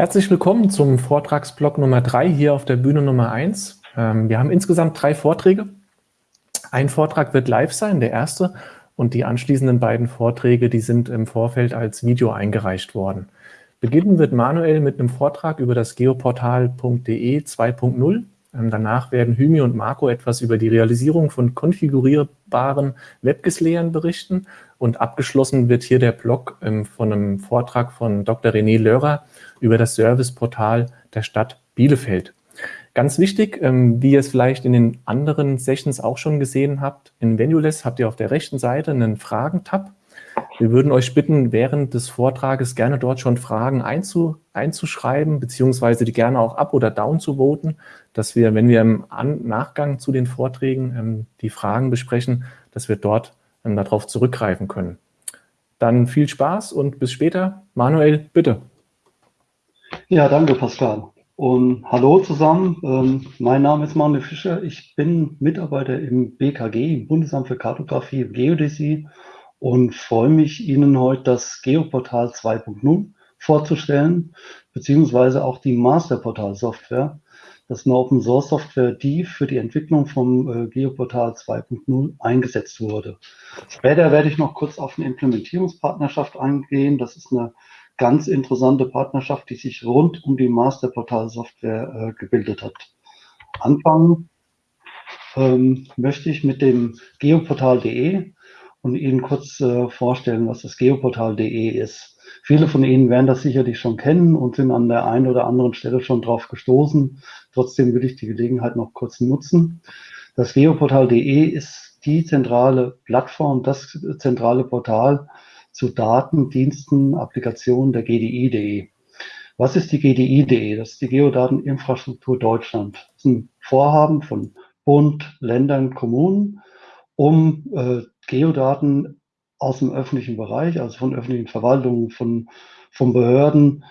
Herzlich willkommen zum Vortragsblock Nummer 3 hier auf der Bühne Nummer 1. Ähm, wir haben insgesamt drei Vorträge. Ein Vortrag wird live sein, der erste, und die anschließenden beiden Vorträge, die sind im Vorfeld als Video eingereicht worden. Beginnen wird Manuel mit einem Vortrag über das geoportal.de 2.0. Ähm, danach werden Hymi und Marco etwas über die Realisierung von konfigurierbaren WebGIS-Layern berichten und abgeschlossen wird hier der Blog ähm, von einem Vortrag von Dr. René Lörer über das Serviceportal der Stadt Bielefeld. Ganz wichtig, ähm, wie ihr es vielleicht in den anderen Sessions auch schon gesehen habt, in Venueless habt ihr auf der rechten Seite einen Fragen-Tab. Wir würden euch bitten, während des Vortrages gerne dort schon Fragen einzu, einzuschreiben, beziehungsweise die gerne auch up oder down zu voten, dass wir, wenn wir im An Nachgang zu den Vorträgen ähm, die Fragen besprechen, dass wir dort ähm, darauf zurückgreifen können. Dann viel Spaß und bis später. Manuel, bitte. Ja, danke Pascal. Und hallo zusammen, ähm, mein Name ist Manuel Fischer. Ich bin Mitarbeiter im BKG, im Bundesamt für Kartografie und Geodäsie und freue mich, Ihnen heute das Geoportal 2.0 vorzustellen, beziehungsweise auch die Masterportal-Software. Das ist eine Open-Source-Software, die für die Entwicklung vom äh, Geoportal 2.0 eingesetzt wurde. Später werde ich noch kurz auf eine Implementierungspartnerschaft eingehen. Das ist eine ganz interessante Partnerschaft, die sich rund um die Masterportal-Software äh, gebildet hat. Anfangen ähm, möchte ich mit dem geoportal.de und Ihnen kurz äh, vorstellen, was das geoportal.de ist. Viele von Ihnen werden das sicherlich schon kennen und sind an der einen oder anderen Stelle schon drauf gestoßen. Trotzdem will ich die Gelegenheit noch kurz nutzen. Das geoportal.de ist die zentrale Plattform, das zentrale Portal, zu Daten, Diensten, Applikationen der GDI.de. Was ist die GDI.de? Das ist die Geodateninfrastruktur Deutschland. Das ist ein Vorhaben von Bund, Ländern, Kommunen, um äh, Geodaten aus dem öffentlichen Bereich, also von öffentlichen Verwaltungen, von, von Behörden,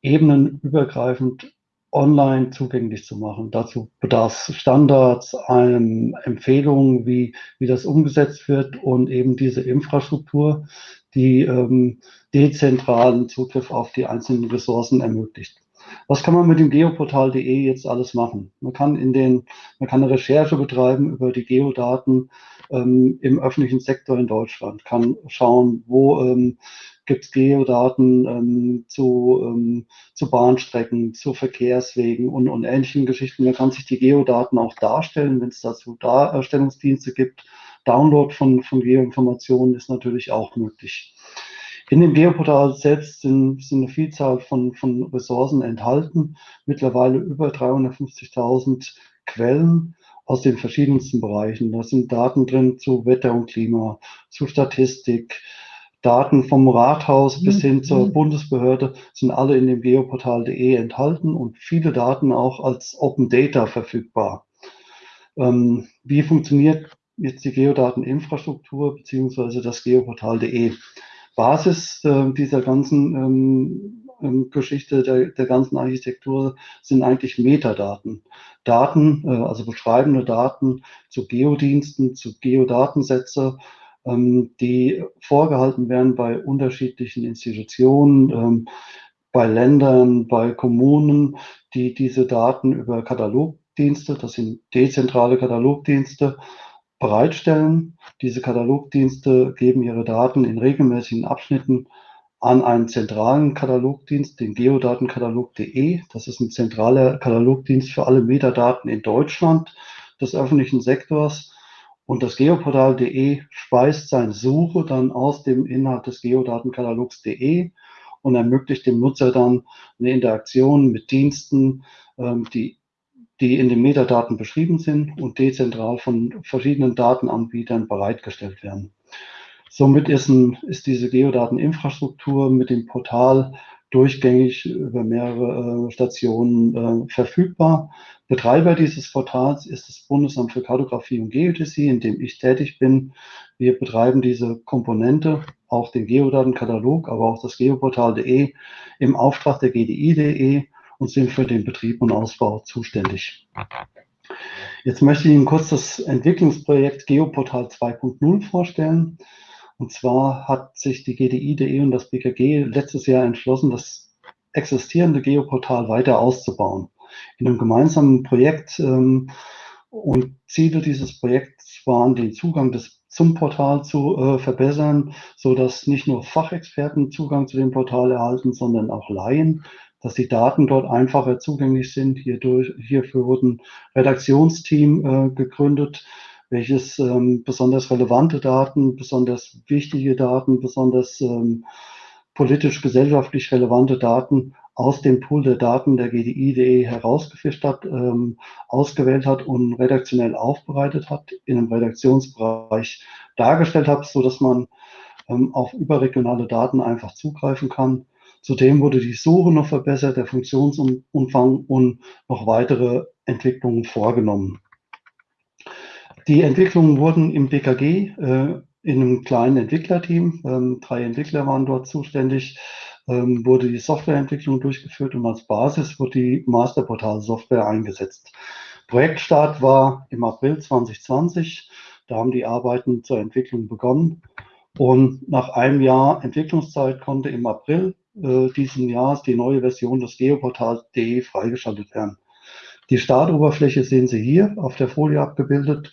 ebenenübergreifend online zugänglich zu machen. Dazu bedarf es Standards, Empfehlungen, wie, wie das umgesetzt wird und eben diese Infrastruktur, die ähm, dezentralen Zugriff auf die einzelnen Ressourcen ermöglicht. Was kann man mit dem geoportal.de jetzt alles machen? Man kann in den, man kann eine Recherche betreiben über die Geodaten ähm, im öffentlichen Sektor in Deutschland, kann schauen, wo ähm, gibt es Geodaten ähm, zu, ähm, zu Bahnstrecken, zu Verkehrswegen und, und ähnlichen Geschichten. Man kann sich die Geodaten auch darstellen, wenn es dazu Darstellungsdienste gibt. Download von, von Geoinformationen ist natürlich auch möglich. In dem Geoportal selbst sind, sind eine Vielzahl von, von Ressourcen enthalten, mittlerweile über 350.000 Quellen aus den verschiedensten Bereichen. Da sind Daten drin zu Wetter und Klima, zu Statistik, Daten vom Rathaus bis hin zur mhm. Bundesbehörde sind alle in dem geoportal.de enthalten und viele Daten auch als Open Data verfügbar. Ähm, wie funktioniert jetzt die Geodateninfrastruktur beziehungsweise das geoportal.de? Basis äh, dieser ganzen ähm, ähm, Geschichte, der, der ganzen Architektur sind eigentlich Metadaten. Daten, äh, also beschreibende Daten zu Geodiensten, zu Geodatensätze, ähm, die vorgehalten werden bei unterschiedlichen Institutionen, ähm, bei Ländern, bei Kommunen, die diese Daten über Katalogdienste, das sind dezentrale Katalogdienste, bereitstellen. Diese Katalogdienste geben ihre Daten in regelmäßigen Abschnitten an einen zentralen Katalogdienst, den geodatenkatalog.de. Das ist ein zentraler Katalogdienst für alle Metadaten in Deutschland des öffentlichen Sektors. Und das Geoportal.de speist seine Suche dann aus dem Inhalt des Geodatenkatalogs.de und ermöglicht dem Nutzer dann eine Interaktion mit Diensten, ähm, die, die in den Metadaten beschrieben sind und dezentral von verschiedenen Datenanbietern bereitgestellt werden. Somit ist, ein, ist diese Geodateninfrastruktur mit dem Portal durchgängig über mehrere äh, Stationen äh, verfügbar. Betreiber dieses Portals ist das Bundesamt für Kartografie und Geodäsie, in dem ich tätig bin. Wir betreiben diese Komponente, auch den Geodatenkatalog, aber auch das Geoportal.de im Auftrag der GDI.de und sind für den Betrieb und Ausbau zuständig. Jetzt möchte ich Ihnen kurz das Entwicklungsprojekt Geoportal 2.0 vorstellen. Und zwar hat sich die GDI.de und das BKG letztes Jahr entschlossen, das existierende Geoportal weiter auszubauen. In einem gemeinsamen Projekt ähm, und Ziele dieses Projekts waren, den Zugang des, zum Portal zu äh, verbessern, so dass nicht nur Fachexperten Zugang zu dem Portal erhalten, sondern auch Laien, dass die Daten dort einfacher zugänglich sind. Hierdurch, hierfür wurden Redaktionsteam äh, gegründet, welches ähm, besonders relevante Daten, besonders wichtige Daten, besonders ähm, politisch-gesellschaftlich relevante Daten aus dem Pool der Daten der GDI.de herausgefischt hat, ähm, ausgewählt hat und redaktionell aufbereitet hat, in einem Redaktionsbereich dargestellt hat, so dass man ähm, auf überregionale Daten einfach zugreifen kann. Zudem wurde die Suche noch verbessert, der Funktionsumfang und noch weitere Entwicklungen vorgenommen. Die Entwicklungen wurden im BKG äh, in einem kleinen Entwicklerteam, ähm, drei Entwickler waren dort zuständig, ähm, wurde die Softwareentwicklung durchgeführt und als Basis wurde die Masterportal-Software eingesetzt. Projektstart war im April 2020. Da haben die Arbeiten zur Entwicklung begonnen. Und nach einem Jahr Entwicklungszeit konnte im April äh, diesen Jahres die neue Version des Geoportal.de freigeschaltet werden. Die Startoberfläche sehen Sie hier auf der Folie abgebildet.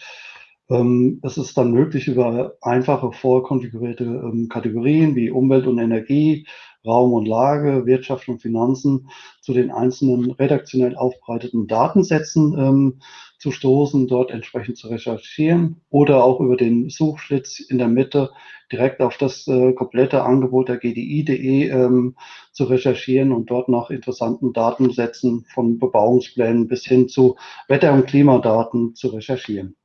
Ähm, es ist dann möglich, über einfache vorkonfigurierte ähm, Kategorien wie Umwelt und Energie, Raum und Lage, Wirtschaft und Finanzen zu den einzelnen redaktionell aufbereiteten Datensätzen ähm, zu stoßen, dort entsprechend zu recherchieren oder auch über den Suchschlitz in der Mitte direkt auf das äh, komplette Angebot der GDI.de ähm, zu recherchieren und dort nach interessanten Datensätzen von Bebauungsplänen bis hin zu Wetter- und Klimadaten zu recherchieren.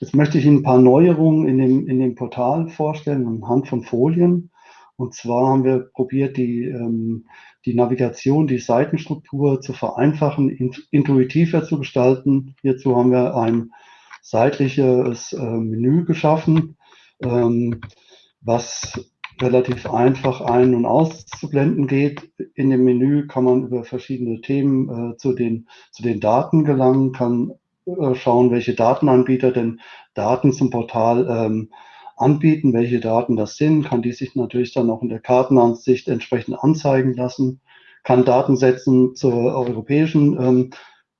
Jetzt möchte ich Ihnen ein paar Neuerungen in dem, in dem Portal vorstellen anhand von Folien. Und zwar haben wir probiert, die, ähm, die Navigation, die Seitenstruktur zu vereinfachen, intuitiver zu gestalten. Hierzu haben wir ein seitliches äh, Menü geschaffen, ähm, was relativ einfach ein- und auszublenden geht. In dem Menü kann man über verschiedene Themen äh, zu, den, zu den Daten gelangen, kann äh, schauen, welche Datenanbieter denn Daten zum Portal ähm, anbieten, welche Daten das sind, kann die sich natürlich dann auch in der Kartenansicht entsprechend anzeigen lassen, kann Datensätzen zur europäischen ähm,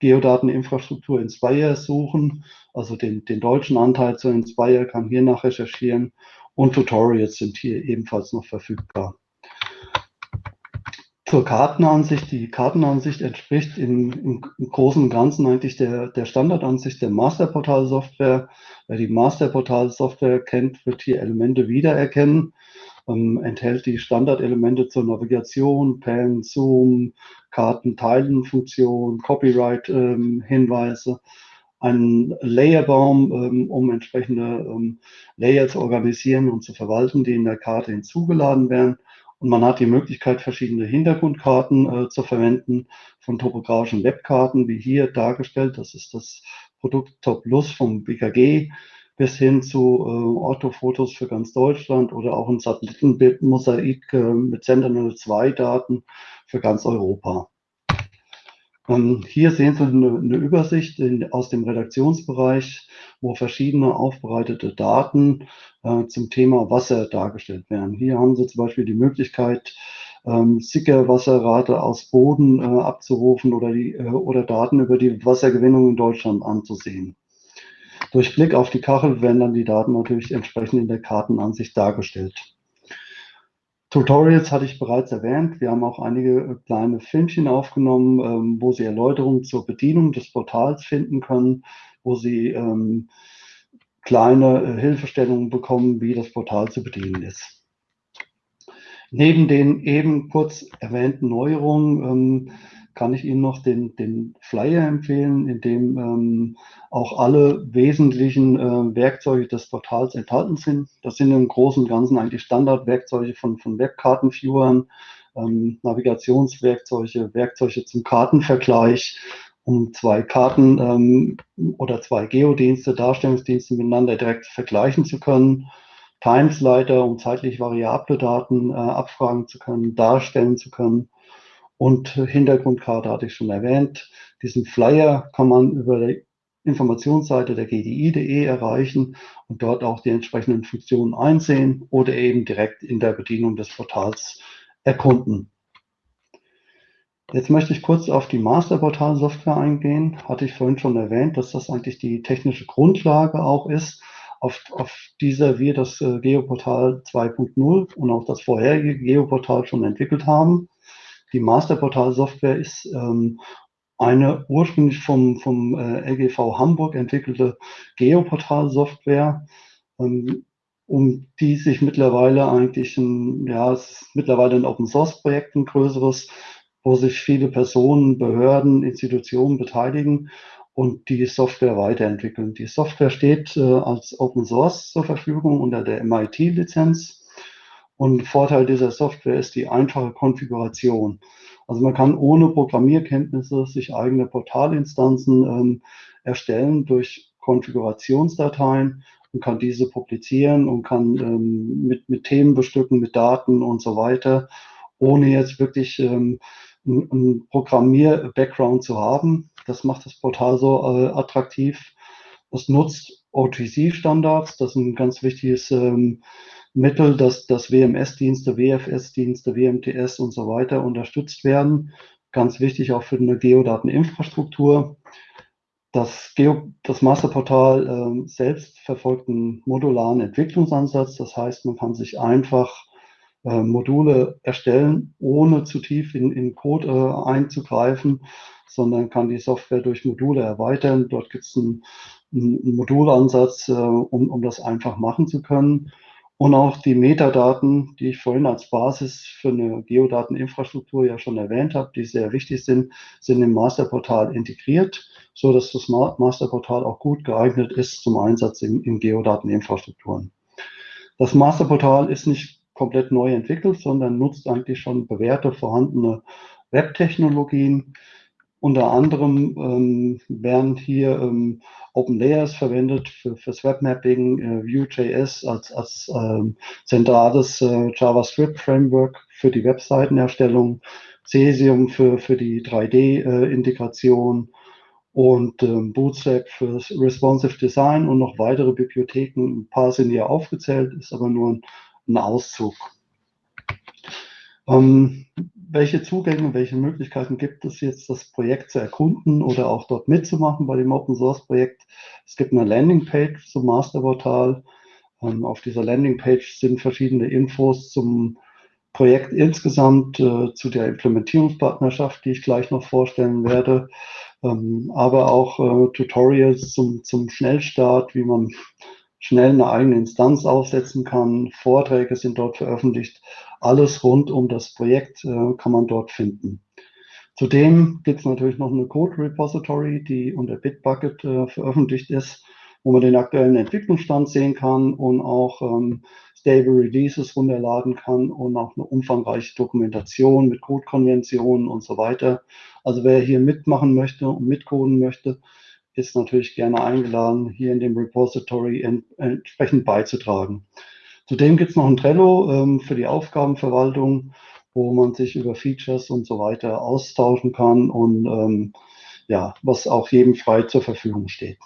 Geodateninfrastruktur Inspire suchen, also den, den deutschen Anteil zu Inspire kann hier nach recherchieren und Tutorials sind hier ebenfalls noch verfügbar. Zur Kartenansicht. Die Kartenansicht entspricht im, im, im Großen und Ganzen eigentlich der, der Standardansicht der Masterportal-Software. Wer die Masterportal-Software kennt, wird hier Elemente wiedererkennen. Ähm, enthält die Standardelemente zur Navigation, Pan, Zoom, Kartenteilen-Funktion, Copyright-Hinweise, ähm, einen Layerbaum, ähm, um entsprechende ähm, Layer zu organisieren und zu verwalten, die in der Karte hinzugeladen werden und man hat die Möglichkeit, verschiedene Hintergrundkarten äh, zu verwenden, von topografischen Webkarten, wie hier dargestellt. Das ist das Produkt Top Plus vom BKG bis hin zu äh, Orthofotos für ganz Deutschland oder auch ein Satellitenbildmosaik äh, mit Sentinel-2-Daten für ganz Europa. Hier sehen Sie eine, Übersicht aus dem Redaktionsbereich, wo verschiedene aufbereitete Daten äh, zum Thema Wasser dargestellt werden. Hier haben Sie zum Beispiel die Möglichkeit, ähm, Sickerwasserrate aus Boden äh, abzurufen oder, die, äh, oder Daten über die Wassergewinnung in Deutschland anzusehen. Durch Blick auf die Kachel werden dann die Daten natürlich entsprechend in der Kartenansicht dargestellt. Tutorials hatte ich bereits erwähnt. Wir haben auch einige äh, kleine Filmchen aufgenommen, ähm, wo Sie Erläuterungen zur Bedienung des Portals finden können, wo Sie ähm, kleine äh, Hilfestellungen bekommen, wie das Portal zu bedienen ist. Neben den eben kurz erwähnten Neuerungen ähm, kann ich Ihnen noch den, den Flyer empfehlen, in dem ähm, auch alle wesentlichen äh, Werkzeuge des Portals enthalten sind. Das sind im Großen und Ganzen eigentlich Standardwerkzeuge von, von Webkartenviewern, ähm, Navigationswerkzeuge, Werkzeuge zum Kartenvergleich, um zwei Karten ähm, oder zwei Geodienste, Darstellungsdienste miteinander direkt vergleichen zu können. Timesleiter, um zeitlich variable Daten äh, abfragen zu können, darstellen zu können und Hintergrundkarte hatte ich schon erwähnt. Diesen Flyer kann man über die Informationsseite der GDI.de erreichen und dort auch die entsprechenden Funktionen einsehen oder eben direkt in der Bedienung des Portals erkunden. Jetzt möchte ich kurz auf die Masterportal-Software eingehen. Hatte ich vorhin schon erwähnt, dass das eigentlich die technische Grundlage auch ist, auf, auf dieser wir das äh, Geoportal 2.0 und auch das vorherige Geoportal schon entwickelt haben. Die Masterportal-Software ist ähm, eine ursprünglich vom, vom äh, LGV Hamburg entwickelte Geoportal-Software, ähm, um die sich mittlerweile eigentlich ein, ja, es ist mittlerweile ein Open-Source-Projekt, ein größeres, wo sich viele Personen, Behörden, Institutionen beteiligen und die Software weiterentwickeln. Die Software steht äh, als Open Source zur Verfügung unter der MIT-Lizenz. Und Vorteil dieser Software ist die einfache Konfiguration. Also man kann ohne Programmierkenntnisse sich eigene Portalinstanzen ähm, erstellen durch Konfigurationsdateien und kann diese publizieren und kann ähm, mit, mit Themen bestücken, mit Daten und so weiter, ohne jetzt wirklich ähm, einen Programmier-Background zu haben. Das macht das Portal so äh, attraktiv. Es nutzt OTC-Standards, das ist ein ganz wichtiges ähm, Mittel, dass, dass WMS-Dienste, WFS-Dienste, WMTS und so weiter unterstützt werden. Ganz wichtig auch für eine Geodateninfrastruktur. Das, Geo, das Masterportal äh, selbst verfolgt einen modularen Entwicklungsansatz. Das heißt, man kann sich einfach äh, Module erstellen, ohne zu tief in, in Code äh, einzugreifen, sondern kann die Software durch Module erweitern. Dort gibt es einen, einen, Modulansatz, äh, um, um das einfach machen zu können. Und auch die Metadaten, die ich vorhin als Basis für eine Geodateninfrastruktur ja schon erwähnt habe, die sehr wichtig sind, sind im Masterportal integriert, so dass das Masterportal auch gut geeignet ist zum Einsatz in, in Geodateninfrastrukturen. Das Masterportal ist nicht komplett neu entwickelt, sondern nutzt eigentlich schon bewährte, vorhandene Webtechnologien. Unter anderem ähm, werden hier ähm, Open Layers verwendet für, fürs Webmapping, äh, Vue.js als, als ähm, zentrales äh, JavaScript-Framework für die Webseitenerstellung, Cesium für, für die 3D-Integration äh, und ähm, Bootstrap für Responsive Design und noch weitere Bibliotheken. Ein paar sind hier aufgezählt, ist aber nur ein ein Auszug. Ähm, welche Zugänge, welche Möglichkeiten gibt es jetzt, das Projekt zu erkunden oder auch dort mitzumachen bei dem Open Source Projekt? Es gibt eine Landingpage zum Masterportal. Ähm, auf dieser Landingpage sind verschiedene Infos zum Projekt insgesamt, äh, zu der Implementierungspartnerschaft, die ich gleich noch vorstellen werde, ähm, aber auch äh, Tutorials zum, zum Schnellstart, wie man schnell eine eigene Instanz aufsetzen kann. Vorträge sind dort veröffentlicht. Alles rund um das Projekt äh, kann man dort finden. Zudem gibt es natürlich noch eine Code Repository, die unter Bitbucket äh, veröffentlicht ist, wo man den aktuellen Entwicklungsstand sehen kann und auch ähm, Stable Releases runterladen kann und auch eine umfangreiche Dokumentation mit Codekonventionen und so weiter. Also wer hier mitmachen möchte und mitcoden möchte, ist natürlich gerne eingeladen, hier in dem Repository ent entsprechend beizutragen. Zudem gibt es noch ein Trello ähm, für die Aufgabenverwaltung, wo man sich über Features und so weiter austauschen kann und ähm, ja, was auch jedem frei zur Verfügung steht.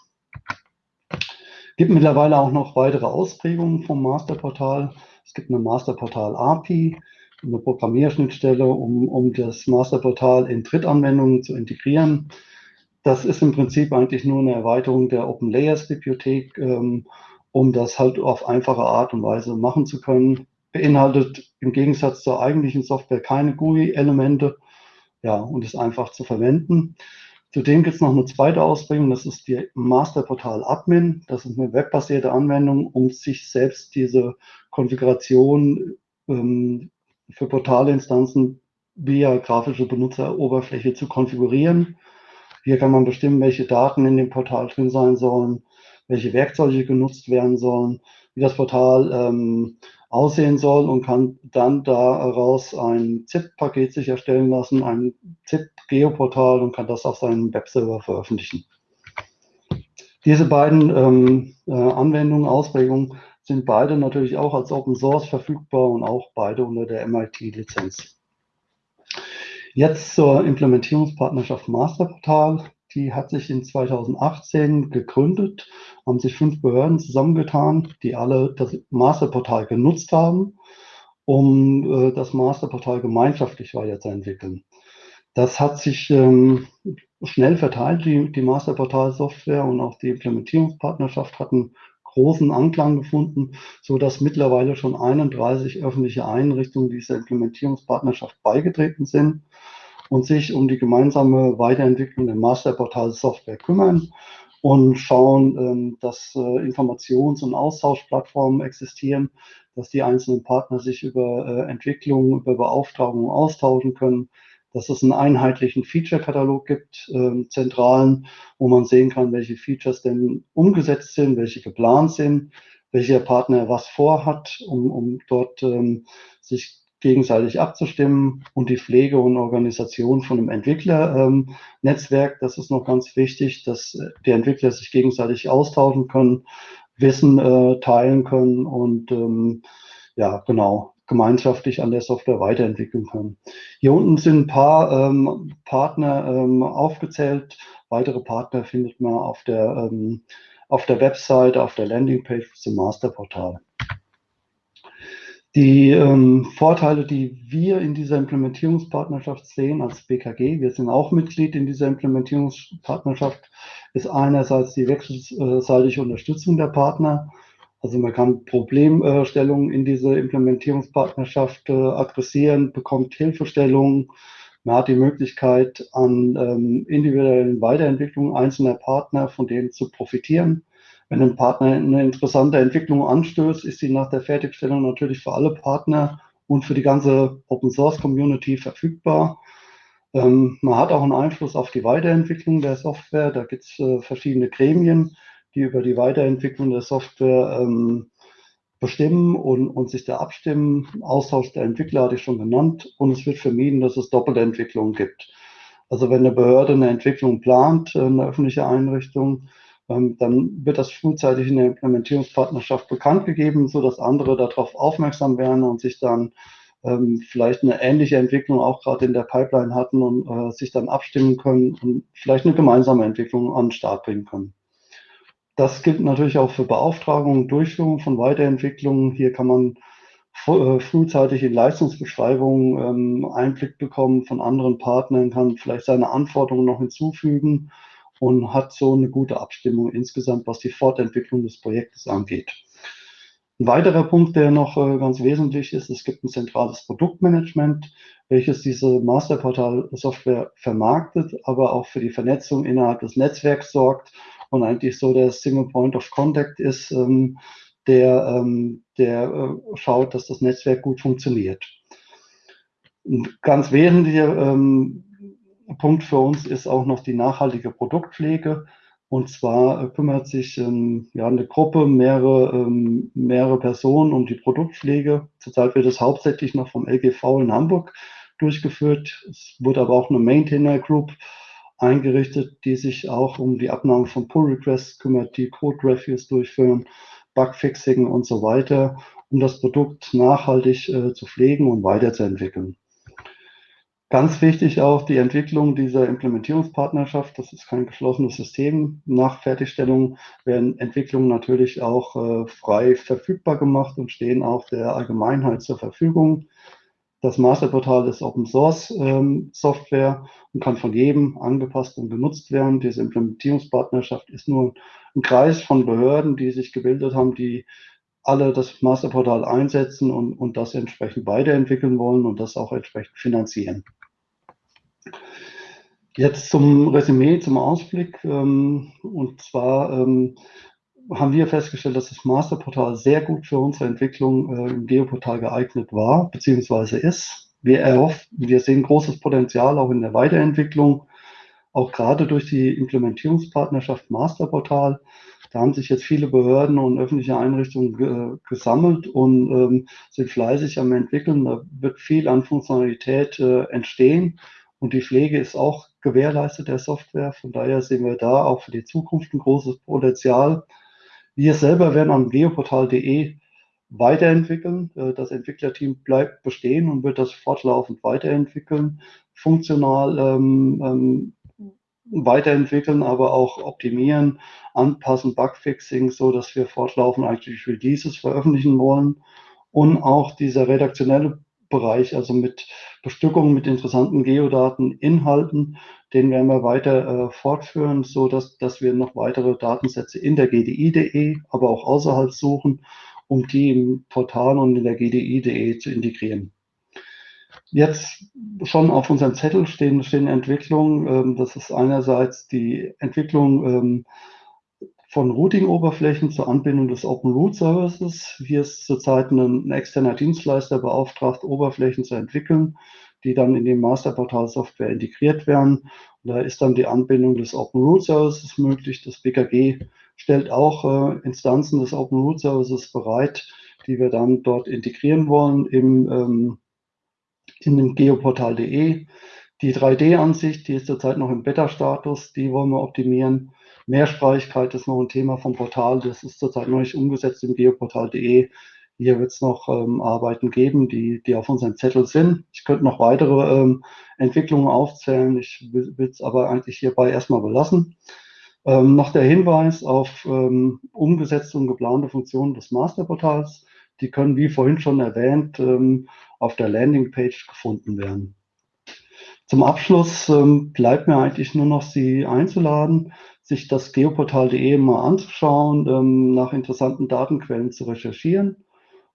Gibt mittlerweile auch noch weitere Ausprägungen vom Masterportal. Es gibt eine Masterportal API, eine Programmierschnittstelle, um, um das Masterportal in Drittanwendungen zu integrieren. Das ist im Prinzip eigentlich nur eine Erweiterung der Open Layers Bibliothek, ähm, um das halt auf einfache Art und Weise machen zu können. Beinhaltet im Gegensatz zur eigentlichen Software keine GUI-Elemente, ja, und ist einfach zu verwenden. Zudem gibt es noch eine zweite Ausprägung, das ist die Masterportal Admin. Das ist eine webbasierte Anwendung, um sich selbst diese Konfiguration ähm, für Portalinstanzen via grafische Benutzeroberfläche zu konfigurieren. Hier kann man bestimmen, welche Daten in dem Portal drin sein sollen, welche Werkzeuge genutzt werden sollen, wie das Portal ähm, aussehen soll und kann dann daraus ein ZIP-Paket sich erstellen lassen, ein ZIP-Geoportal und kann das auf seinem Webserver veröffentlichen. Diese beiden ähm, äh, Anwendungen, Ausprägungen sind beide natürlich auch als Open Source verfügbar und auch beide unter der MIT-Lizenz. Jetzt zur Implementierungspartnerschaft Masterportal. Die hat sich in 2018 gegründet, haben sich fünf Behörden zusammengetan, die alle das Masterportal genutzt haben, um äh, das Masterportal gemeinschaftlich weiterzuentwickeln. Das hat sich ähm, schnell verteilt, die, die Masterportal-Software und auch die Implementierungspartnerschaft hatten großen Anklang gefunden, so dass mittlerweile schon 31 öffentliche Einrichtungen dieser Implementierungspartnerschaft beigetreten sind und sich um die gemeinsame Weiterentwicklung der Masterportal-Software kümmern und schauen, ähm, dass äh, Informations- und Austauschplattformen existieren, dass die einzelnen Partner sich über äh, Entwicklung, über Beauftragung austauschen können, dass es einen einheitlichen Feature-Katalog gibt, äh, zentralen, wo man sehen kann, welche Features denn umgesetzt sind, welche geplant sind, welcher Partner was vorhat, um, um dort ähm, sich gegenseitig abzustimmen und die Pflege und Organisation von einem Entwicklernetzwerk. Ähm, das ist noch ganz wichtig, dass die Entwickler sich gegenseitig austauschen können, Wissen äh, teilen können und ähm, ja, genau, gemeinschaftlich an der Software weiterentwickeln können. Hier unten sind ein paar ähm, Partner ähm, aufgezählt. Weitere Partner findet man auf der, ähm, auf der Website, auf der Landingpage zum Masterportal. Die ähm, Vorteile, die wir in dieser Implementierungspartnerschaft sehen als BKG, wir sind auch Mitglied in dieser Implementierungspartnerschaft, ist einerseits die wechselseitige Unterstützung der Partner. Also man kann Problemstellungen in diese Implementierungspartnerschaft äh, adressieren, bekommt Hilfestellungen, man hat die Möglichkeit, an ähm, individuellen Weiterentwicklungen einzelner Partner von denen zu profitieren. Wenn ein Partner eine interessante Entwicklung anstößt, ist sie nach der Fertigstellung natürlich für alle Partner und für die ganze Open Source Community verfügbar. Ähm, man hat auch einen Einfluss auf die Weiterentwicklung der Software. Da gibt es äh, verschiedene Gremien, die über die Weiterentwicklung der Software ähm, bestimmen und, und sich da abstimmen. Austausch der Entwickler hatte ich schon genannt. Und es wird vermieden, dass es doppelte Entwicklungen gibt. Also wenn eine Behörde eine Entwicklung plant, äh, eine öffentliche Einrichtung, dann wird das frühzeitig in der Implementierungspartnerschaft bekannt gegeben, so dass andere darauf aufmerksam werden und sich dann ähm, vielleicht eine ähnliche Entwicklung auch gerade in der Pipeline hatten und äh, sich dann abstimmen können und vielleicht eine gemeinsame Entwicklung an den Start bringen können. Das gilt natürlich auch für Beauftragungen, Durchführung von Weiterentwicklungen. Hier kann man äh, frühzeitig in Leistungsbeschreibungen ähm, Einblick bekommen von anderen Partnern, kann vielleicht seine Anforderungen noch hinzufügen und hat so eine gute Abstimmung insgesamt, was die Fortentwicklung des Projektes angeht. Ein weiterer Punkt, der noch äh, ganz wesentlich ist, es gibt ein zentrales Produktmanagement, welches diese Masterportal-Software vermarktet, aber auch für die Vernetzung innerhalb des Netzwerks sorgt und eigentlich so der Single Point of Contact ist, ähm, der, ähm, der äh, schaut, dass das Netzwerk gut funktioniert. Ein ganz wesentlicher ähm, Punkt für uns ist auch noch die nachhaltige Produktpflege. Und zwar äh, kümmert sich ähm, ja, eine Gruppe, mehrere, ähm, mehrere Personen um die Produktpflege. Zurzeit wird es hauptsächlich noch vom LGV in Hamburg durchgeführt. Es wurde aber auch eine Maintainer Group eingerichtet, die sich auch um die Abnahme von Pull Requests kümmert, die Code Reviews durchführen, Bugfixing und so weiter, um das Produkt nachhaltig äh, zu pflegen und weiterzuentwickeln. Ganz wichtig auch die Entwicklung dieser Implementierungspartnerschaft. Das ist kein geschlossenes System. Nach Fertigstellung werden Entwicklungen natürlich auch äh, frei verfügbar gemacht und stehen auch der Allgemeinheit zur Verfügung. Das Masterportal ist Open Source ähm, Software und kann von jedem angepasst und genutzt werden. Diese Implementierungspartnerschaft ist nur ein Kreis von Behörden, die sich gebildet haben, die alle das Masterportal einsetzen und, und das entsprechend weiterentwickeln wollen und das auch entsprechend finanzieren. Jetzt zum Resümee, zum Ausblick. Ähm, und zwar ähm, haben wir festgestellt, dass das Masterportal sehr gut für unsere Entwicklung äh, im Geoportal geeignet war, beziehungsweise ist. Wir erhoffen, wir sehen großes Potenzial auch in der Weiterentwicklung, auch gerade durch die Implementierungspartnerschaft Masterportal. Da haben sich jetzt viele Behörden und öffentliche Einrichtungen ge gesammelt und ähm, sind fleißig am entwickeln. Da wird viel an Funktionalität äh, entstehen und die Pflege ist auch gewährleistet der Software. Von daher sehen wir da auch für die Zukunft ein großes Potenzial. Wir selber werden am geoportal.de weiterentwickeln. Äh, das Entwicklerteam bleibt bestehen und wird das fortlaufend weiterentwickeln, funktional ähm, ähm, weiterentwickeln, aber auch optimieren, anpassen, Bugfixing, so dass wir fortlaufend eigentlich Releases veröffentlichen wollen und auch dieser redaktionelle Bereich, also mit Bestückungen mit interessanten Geodaten, Inhalten, den werden wir weiter äh, fortführen, so dass, dass wir noch weitere Datensätze in der GDI.de, aber auch außerhalb suchen, um die im Portal und in der GDI.de zu integrieren. Jetzt schon auf unserem Zettel stehen, stehen Entwicklungen. Ähm, das ist einerseits die Entwicklung ähm, von Routing-Oberflächen zur Anbindung des Open Root Services. Hier ist zurzeit ein, ein externer Dienstleister beauftragt, Oberflächen zu entwickeln, die dann in die Masterportal-Software integriert werden. Und da ist dann die Anbindung des Open Root Services möglich. Das BKG stellt auch äh, Instanzen des Open Root Services bereit, die wir dann dort integrieren wollen im, ähm, in dem geoportal.de. Die 3D-Ansicht, die ist zurzeit noch im Beta-Status, die wollen wir optimieren. Mehrsprachigkeit ist noch ein Thema vom Portal. Das ist zurzeit noch nicht umgesetzt im geoportal.de. Hier wird es noch ähm, Arbeiten geben, die, die auf unserem Zettel sind. Ich könnte noch weitere ähm, Entwicklungen aufzählen. Ich will es aber eigentlich hierbei erstmal belassen. Ähm, noch der Hinweis auf ähm, umgesetzte und geplante Funktionen des Masterportals. Die können, wie vorhin schon erwähnt, ähm, auf der Landingpage gefunden werden. Zum Abschluss ähm, bleibt mir eigentlich nur noch Sie einzuladen, sich das geoportal.de mal anzuschauen, ähm, nach interessanten Datenquellen zu recherchieren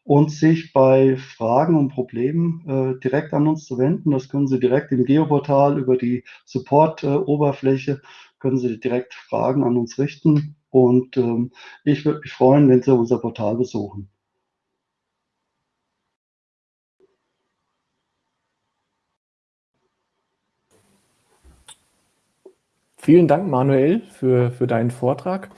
und sich bei Fragen und Problemen äh, direkt an uns zu wenden. Das können Sie direkt im Geoportal über die Support-Oberfläche, können Sie direkt Fragen an uns richten. Und ähm, ich würde mich freuen, wenn Sie unser Portal besuchen. Vielen Dank, Manuel, für, für deinen Vortrag.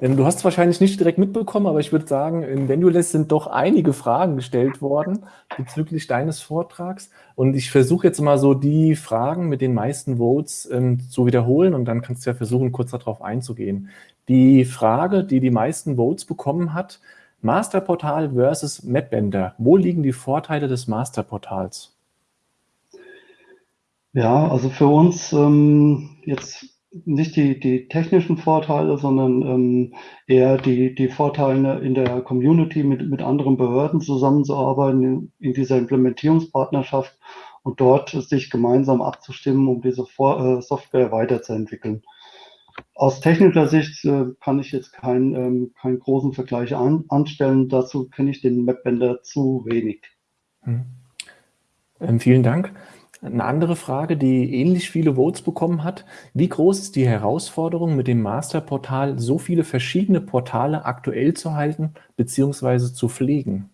Ähm, du hast es wahrscheinlich nicht direkt mitbekommen, aber ich würde sagen, in Venueless sind doch einige Fragen gestellt worden bezüglich deines Vortrags. Und ich versuche jetzt mal so die Fragen mit den meisten Votes ähm, zu wiederholen und dann kannst du ja versuchen, kurz darauf einzugehen. Die Frage, die die meisten Votes bekommen hat, Masterportal versus Mapbender. Wo liegen die Vorteile des Masterportals? Ja, also für uns ähm, jetzt nicht die, die technischen Vorteile, sondern ähm, eher die, die Vorteile in der Community mit, mit anderen Behörden zusammenzuarbeiten in, in dieser Implementierungspartnerschaft und dort sich gemeinsam abzustimmen, um diese Vor äh, Software weiterzuentwickeln. Aus technischer Sicht äh, kann ich jetzt keinen ähm, keinen großen Vergleich an, anstellen. Dazu kenne ich den Mapbender zu wenig. Hm. Ähm, vielen Dank. Eine andere Frage, die ähnlich viele Votes bekommen hat. Wie groß ist die Herausforderung, mit dem Masterportal so viele verschiedene Portale aktuell zu halten bzw. zu pflegen?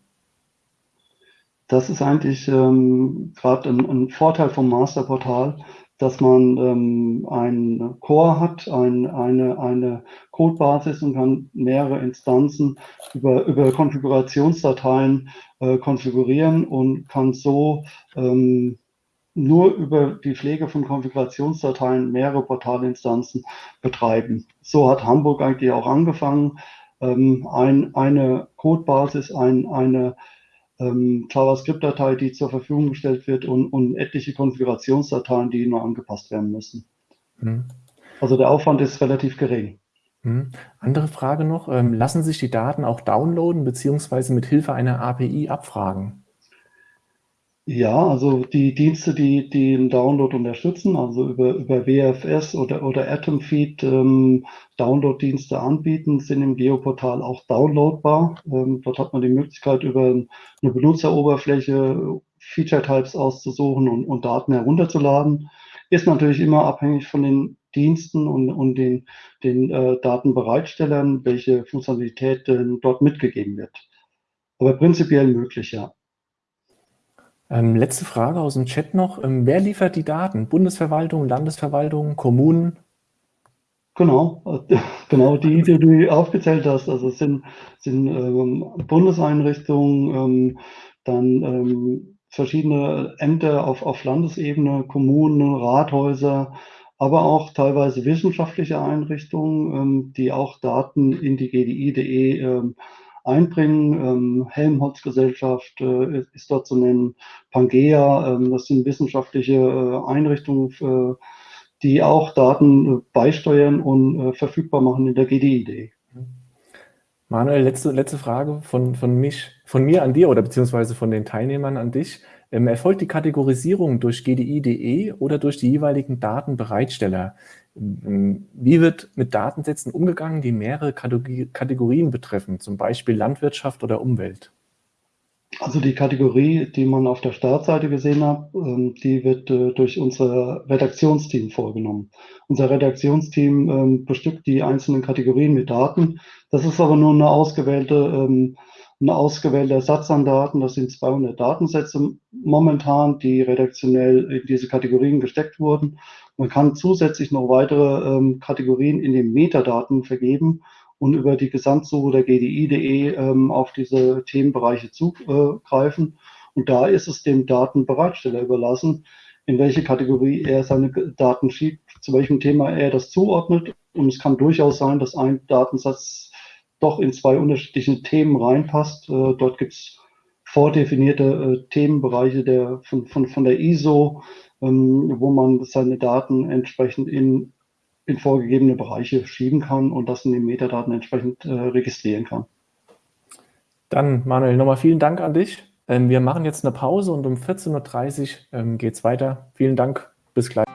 Das ist eigentlich ähm, gerade ein, ein, Vorteil vom Masterportal, dass man ähm, ein Core hat, ein, eine, eine Codebasis und kann mehrere Instanzen über, über Konfigurationsdateien äh, konfigurieren und kann so ähm, nur über die Pflege von Konfigurationsdateien mehrere Portalinstanzen betreiben. So hat Hamburg eigentlich auch angefangen. Ähm, ein, eine Codebasis, ein, eine ähm, JavaScript-Datei, die zur Verfügung gestellt wird und, und, etliche Konfigurationsdateien, die nur angepasst werden müssen. Mhm. Also der Aufwand ist relativ gering. Mhm. Andere Frage noch, ähm, lassen sich die Daten auch downloaden bzw. mit Hilfe einer API abfragen? Ja, also die Dienste, die die den Download unterstützen, also über über WFS oder oder Atomfeed, ähm, Download-Dienste anbieten, sind im Geoportal auch downloadbar. Ähm, dort hat man die Möglichkeit, über eine Benutzeroberfläche Feature-Types auszusuchen und und Daten herunterzuladen. Ist natürlich immer abhängig von den Diensten und und den den, äh, Datenbereitstellern, welche Funktionalität denn dort mitgegeben wird. Aber prinzipiell möglich, ja. Ähm, letzte Frage aus dem Chat noch. Ähm, wer liefert die Daten? Bundesverwaltung, Landesverwaltung, Kommunen? Genau, genau die, die du aufgezählt hast. Also es sind, sind ähm, Bundeseinrichtungen, ähm, dann ähm, verschiedene Ämter auf, auf Landesebene, Kommunen, Rathäuser, aber auch teilweise wissenschaftliche Einrichtungen, ähm, die auch Daten in die GDI.de einbringen. Ähm, Helmholtz-Gesellschaft äh, ist dort zu nennen, Pangea, ähm, das sind wissenschaftliche äh, Einrichtungen, äh, die auch Daten beisteuern und verfügbar machen in der GDI-Idee. Manuel, letzte, letzte Frage von, von, mich, von mir an dir oder beziehungsweise von den Teilnehmern an dich. Ähm, erfolgt die Kategorisierung durch gdi.de oder durch die jeweiligen Datenbereitsteller? Wie wird mit Datensätzen umgegangen, die mehrere Kategorien betreffen, zum Beispiel Landwirtschaft oder Umwelt? Also die Kategorie, die man auf der Startseite gesehen hat, ähm, die wird äh, durch unser Redaktionsteam vorgenommen. Unser Redaktionsteam ähm, bestückt die einzelnen Kategorien mit Daten. Das ist aber nur eine ausgewählte, ähm, ein ausgewählter Satz an Daten. Das sind 200 Datensätze momentan, die redaktionell in diese Kategorien gesteckt wurden. Man kann zusätzlich noch weitere Kategorien in den Metadaten vergeben und über die Gesamtsuche der GDI.de ähm, auf diese Themenbereiche zugreifen. Und da ist es dem Datenbereitsteller überlassen, in welche Kategorie er seine Daten schiebt, zu welchem Thema er das zuordnet. Und es kann durchaus sein, dass ein Datensatz doch in zwei unterschiedliche Themen reinpasst. Äh, dort gibt es vordefinierte äh, Themenbereiche der, von, von, von der ISO, ähm, wo man seine Daten entsprechend in in vorgegebene Bereiche schieben kann und das in den Metadaten entsprechend äh, registrieren kann. Dann, Manuel, nochmal vielen Dank an dich. Ähm, wir machen jetzt eine Pause und um 14.30 Uhr ähm, geht es weiter. Vielen Dank, bis gleich.